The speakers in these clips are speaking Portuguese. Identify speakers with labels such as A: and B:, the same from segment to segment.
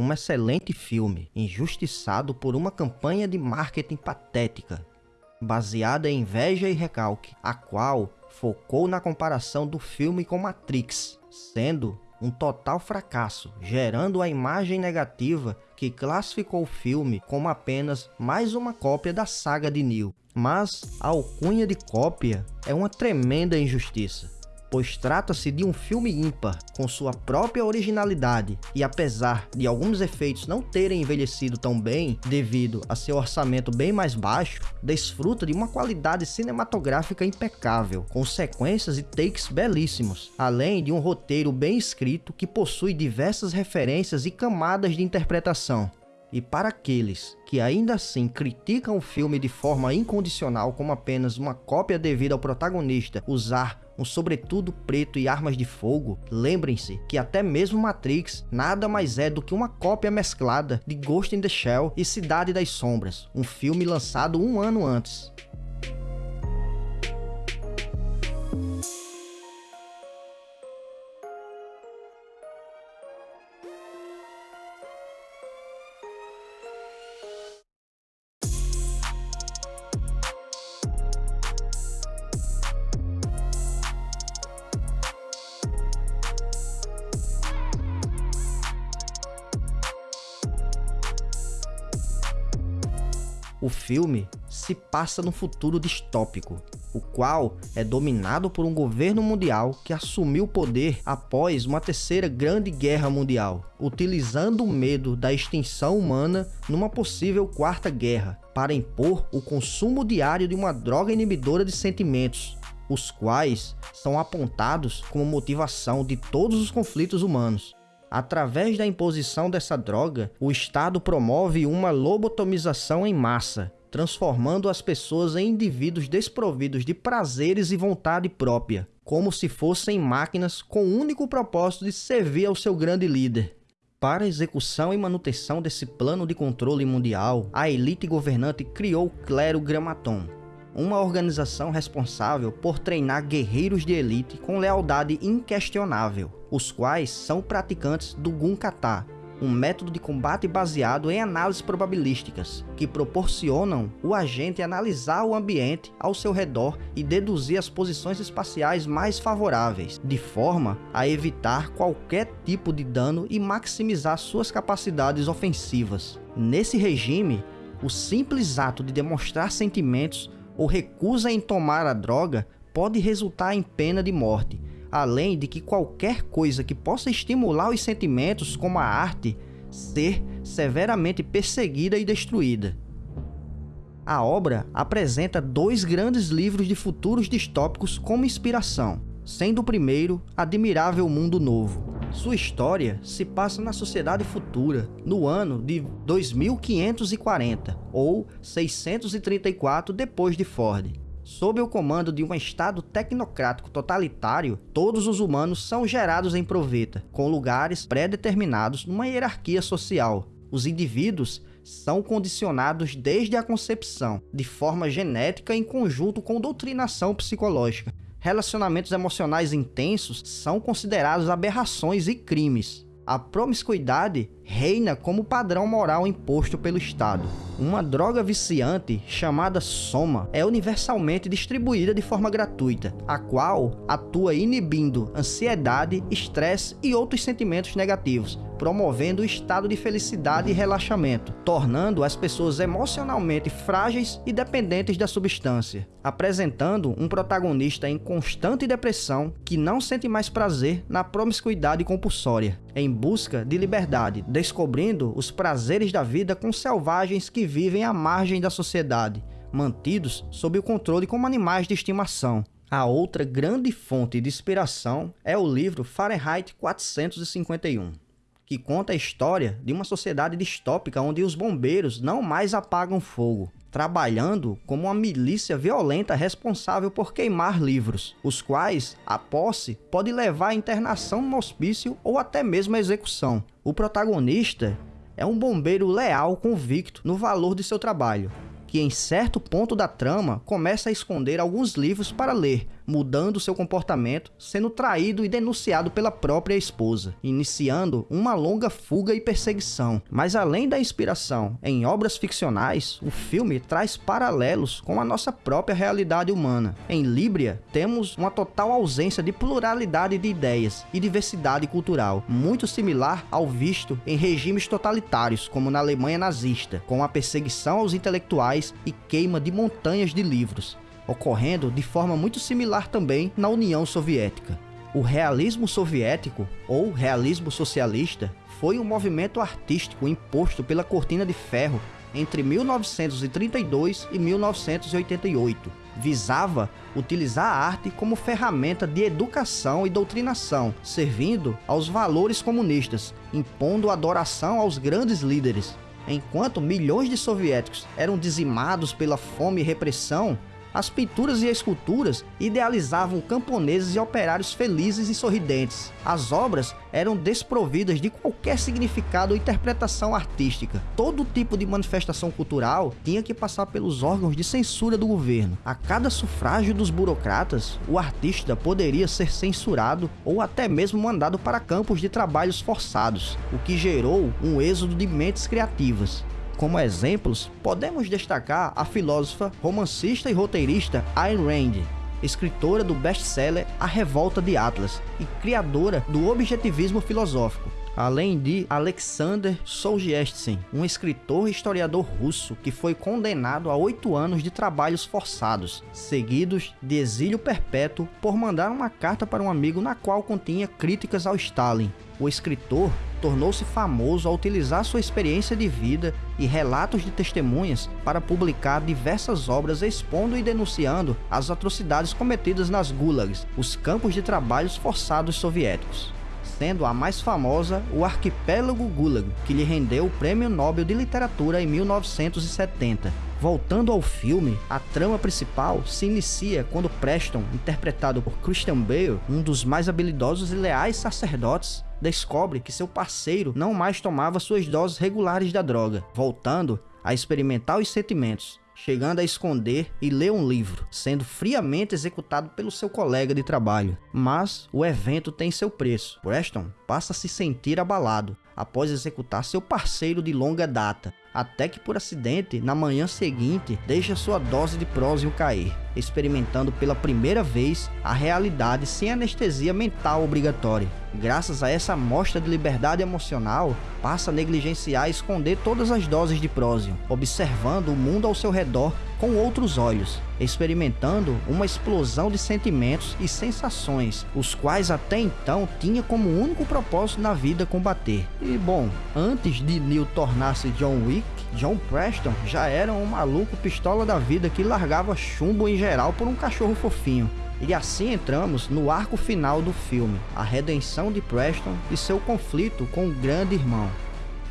A: um excelente filme, injustiçado por uma campanha de marketing patética, baseada em inveja e recalque, a qual focou na comparação do filme com Matrix, sendo um total fracasso, gerando a imagem negativa que classificou o filme como apenas mais uma cópia da saga de Neo. Mas a alcunha de cópia é uma tremenda injustiça pois trata-se de um filme ímpar, com sua própria originalidade, e apesar de alguns efeitos não terem envelhecido tão bem, devido a seu orçamento bem mais baixo, desfruta de uma qualidade cinematográfica impecável, com sequências e takes belíssimos, além de um roteiro bem escrito que possui diversas referências e camadas de interpretação. E para aqueles que ainda assim criticam o filme de forma incondicional como apenas uma cópia devido ao protagonista usar um sobretudo preto e armas de fogo, lembrem-se que até mesmo Matrix nada mais é do que uma cópia mesclada de Ghost in the Shell e Cidade das Sombras, um filme lançado um ano antes. O filme se passa num futuro distópico, o qual é dominado por um governo mundial que assumiu o poder após uma terceira grande guerra mundial, utilizando o medo da extinção humana numa possível quarta guerra, para impor o consumo diário de uma droga inibidora de sentimentos, os quais são apontados como motivação de todos os conflitos humanos. Através da imposição dessa droga, o Estado promove uma lobotomização em massa, transformando as pessoas em indivíduos desprovidos de prazeres e vontade própria, como se fossem máquinas com o único propósito de servir ao seu grande líder. Para a execução e manutenção desse plano de controle mundial, a elite governante criou o Clero Gramaton, uma organização responsável por treinar guerreiros de elite com lealdade inquestionável, os quais são praticantes do Gun Kata, um método de combate baseado em análises probabilísticas, que proporcionam o agente analisar o ambiente ao seu redor e deduzir as posições espaciais mais favoráveis, de forma a evitar qualquer tipo de dano e maximizar suas capacidades ofensivas. Nesse regime, o simples ato de demonstrar sentimentos ou recusa em tomar a droga pode resultar em pena de morte, além de que qualquer coisa que possa estimular os sentimentos, como a arte, ser severamente perseguida e destruída. A obra apresenta dois grandes livros de futuros distópicos como inspiração, sendo o primeiro Admirável Mundo Novo, sua história se passa na sociedade futura, no ano de 2540 ou 634 depois de Ford. Sob o comando de um estado tecnocrático totalitário, todos os humanos são gerados em proveta, com lugares pré-determinados numa hierarquia social. Os indivíduos são condicionados desde a concepção, de forma genética em conjunto com doutrinação psicológica, relacionamentos emocionais intensos são considerados aberrações e crimes. A promiscuidade reina como padrão moral imposto pelo Estado. Uma droga viciante chamada Soma é universalmente distribuída de forma gratuita, a qual atua inibindo ansiedade, estresse e outros sentimentos negativos, promovendo o estado de felicidade e relaxamento, tornando as pessoas emocionalmente frágeis e dependentes da substância, apresentando um protagonista em constante depressão que não sente mais prazer na promiscuidade compulsória, em busca de liberdade, descobrindo os prazeres da vida com selvagens que vivem à margem da sociedade, mantidos sob o controle como animais de estimação. A outra grande fonte de inspiração é o livro Fahrenheit 451 que conta a história de uma sociedade distópica onde os bombeiros não mais apagam fogo, trabalhando como uma milícia violenta responsável por queimar livros, os quais a posse pode levar à internação no hospício ou até mesmo à execução. O protagonista é um bombeiro leal convicto no valor de seu trabalho, que em certo ponto da trama começa a esconder alguns livros para ler, mudando seu comportamento, sendo traído e denunciado pela própria esposa, iniciando uma longa fuga e perseguição. Mas além da inspiração em obras ficcionais, o filme traz paralelos com a nossa própria realidade humana. Em Líbria, temos uma total ausência de pluralidade de ideias e diversidade cultural, muito similar ao visto em regimes totalitários, como na Alemanha nazista, com a perseguição aos intelectuais e queima de montanhas de livros ocorrendo de forma muito similar também na União Soviética. O realismo soviético, ou realismo socialista, foi um movimento artístico imposto pela Cortina de Ferro entre 1932 e 1988. Visava utilizar a arte como ferramenta de educação e doutrinação, servindo aos valores comunistas, impondo adoração aos grandes líderes. Enquanto milhões de soviéticos eram dizimados pela fome e repressão, as pinturas e esculturas idealizavam camponeses e operários felizes e sorridentes. As obras eram desprovidas de qualquer significado ou interpretação artística. Todo tipo de manifestação cultural tinha que passar pelos órgãos de censura do governo. A cada sufrágio dos burocratas, o artista poderia ser censurado ou até mesmo mandado para campos de trabalhos forçados, o que gerou um êxodo de mentes criativas. Como exemplos, podemos destacar a filósofa, romancista e roteirista Ayn Rand, escritora do best-seller A Revolta de Atlas e criadora do objetivismo filosófico, além de Alexander Solzhenitsyn, um escritor e historiador russo que foi condenado a oito anos de trabalhos forçados, seguidos de exílio perpétuo por mandar uma carta para um amigo na qual continha críticas ao Stalin. O escritor tornou-se famoso ao utilizar sua experiência de vida e relatos de testemunhas para publicar diversas obras expondo e denunciando as atrocidades cometidas nas gulags, os campos de trabalhos forçados soviéticos sendo a mais famosa o Arquipélago Gulag, que lhe rendeu o Prêmio Nobel de Literatura em 1970. Voltando ao filme, a trama principal se inicia quando Preston, interpretado por Christian Bale, um dos mais habilidosos e leais sacerdotes, descobre que seu parceiro não mais tomava suas doses regulares da droga, voltando a experimentar os sentimentos, chegando a esconder e ler um livro, sendo friamente executado pelo seu colega de trabalho. Mas o evento tem seu preço. Preston passa a se sentir abalado após executar seu parceiro de longa data, até que por acidente, na manhã seguinte, deixa sua dose de prósio cair, experimentando pela primeira vez a realidade sem anestesia mental obrigatória. Graças a essa amostra de liberdade emocional, passa a negligenciar e esconder todas as doses de prósio, observando o mundo ao seu redor com outros olhos, experimentando uma explosão de sentimentos e sensações, os quais até então tinha como único propósito na vida combater. E bom, antes de Neil tornar-se John Wick, John Preston já era um maluco pistola da vida que largava chumbo em geral por um cachorro fofinho. E assim entramos no arco final do filme, a redenção de Preston e seu conflito com o grande irmão.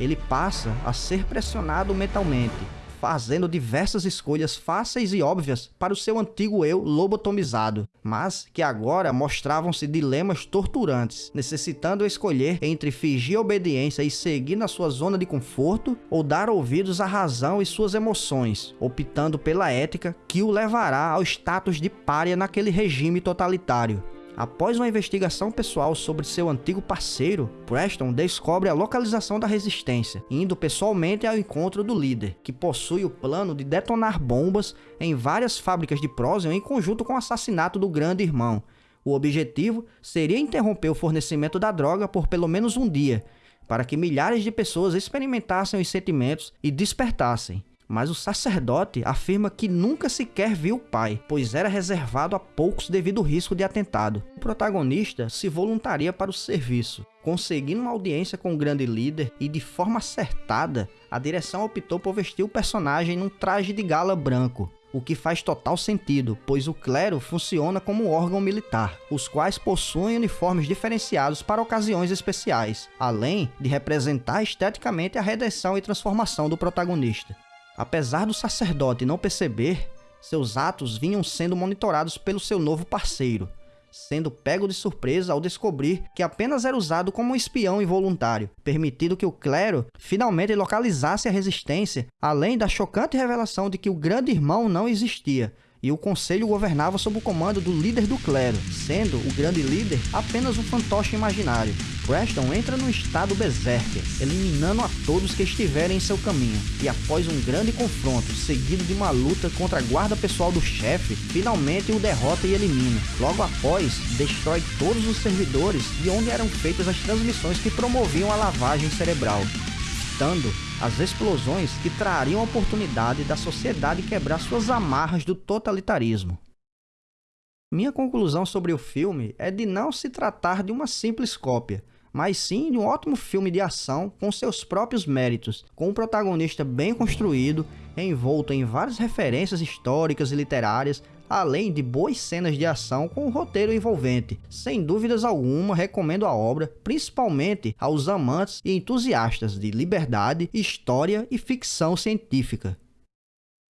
A: Ele passa a ser pressionado mentalmente, fazendo diversas escolhas fáceis e óbvias para o seu antigo eu lobotomizado, mas que agora mostravam-se dilemas torturantes, necessitando escolher entre fingir obediência e seguir na sua zona de conforto ou dar ouvidos à razão e suas emoções, optando pela ética que o levará ao status de pária naquele regime totalitário. Após uma investigação pessoal sobre seu antigo parceiro, Preston descobre a localização da resistência, indo pessoalmente ao encontro do líder, que possui o plano de detonar bombas em várias fábricas de Prosium em conjunto com o assassinato do grande irmão. O objetivo seria interromper o fornecimento da droga por pelo menos um dia, para que milhares de pessoas experimentassem os sentimentos e despertassem. Mas o sacerdote afirma que nunca sequer viu o pai, pois era reservado a poucos devido ao risco de atentado. O protagonista se voluntaria para o serviço, conseguindo uma audiência com o grande líder e de forma acertada, a direção optou por vestir o personagem num traje de gala branco, o que faz total sentido, pois o clero funciona como um órgão militar, os quais possuem uniformes diferenciados para ocasiões especiais, além de representar esteticamente a redenção e transformação do protagonista. Apesar do sacerdote não perceber, seus atos vinham sendo monitorados pelo seu novo parceiro, sendo pego de surpresa ao descobrir que apenas era usado como um espião involuntário, permitindo que o clero finalmente localizasse a resistência, além da chocante revelação de que o grande irmão não existia, e o conselho governava sob o comando do líder do clero, sendo o grande líder apenas um fantoche imaginário. Preston entra num estado berserker, eliminando a todos que estiverem em seu caminho, e após um grande confronto, seguido de uma luta contra a guarda pessoal do chefe, finalmente o derrota e elimina. Logo após, destrói todos os servidores de onde eram feitas as transmissões que promoviam a lavagem cerebral, citando as explosões que trariam a oportunidade da sociedade quebrar suas amarras do totalitarismo. Minha conclusão sobre o filme é de não se tratar de uma simples cópia, mas sim de um ótimo filme de ação com seus próprios méritos, com um protagonista bem construído, envolto em várias referências históricas e literárias, além de boas cenas de ação com um roteiro envolvente. Sem dúvidas alguma, recomendo a obra, principalmente aos amantes e entusiastas de liberdade, história e ficção científica.